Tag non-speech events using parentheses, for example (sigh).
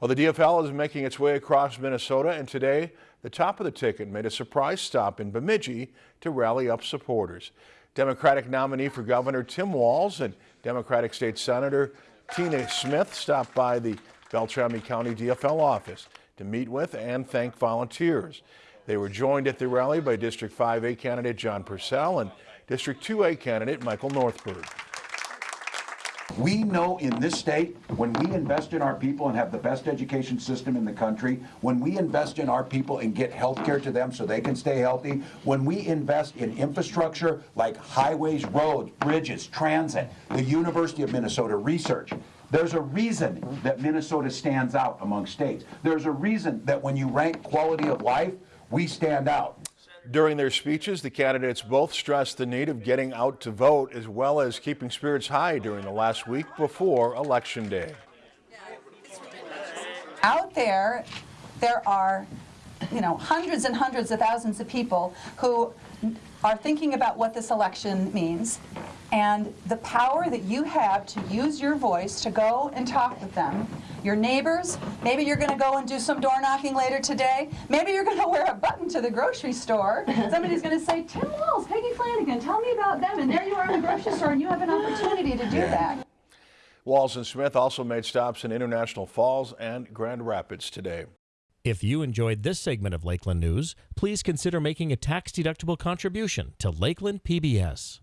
Well, the DFL is making its way across Minnesota, and today, the top of the ticket made a surprise stop in Bemidji to rally up supporters. Democratic nominee for Governor Tim Walz and Democratic State Senator Tina Smith stopped by the Beltrami County DFL office to meet with and thank volunteers. They were joined at the rally by District 5A candidate John Persell and District 2A candidate Michael Northbird. We know in this state, when we invest in our people and have the best education system in the country, when we invest in our people and get health care to them so they can stay healthy, when we invest in infrastructure like highways, roads, bridges, transit, the University of Minnesota research, there's a reason that Minnesota stands out among states. There's a reason that when you rank quality of life, we stand out. During their speeches, the candidates both stressed the need of getting out to vote as well as keeping spirits high during the last week before Election Day. Out there, there are, you know, hundreds and hundreds of thousands of people who are thinking about what this election means and the power that you have to use your voice to go and talk with them, your neighbors, maybe you're going to go and do some door knocking later today, maybe you're going (laughs) to wear a button to the grocery store, somebody's going to say, Tim Walz, Peggy Flanagan, tell me about them, and there you are in the grocery store and you have an opportunity to do that. Walz and Smith also made stops in International Falls and Grand Rapids today. If you enjoyed this segment of Lakeland News, please consider making a tax-deductible contribution to Lakeland PBS.